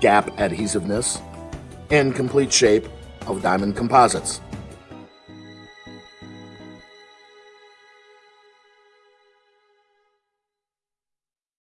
gap adhesiveness, and complete shape of diamond composites.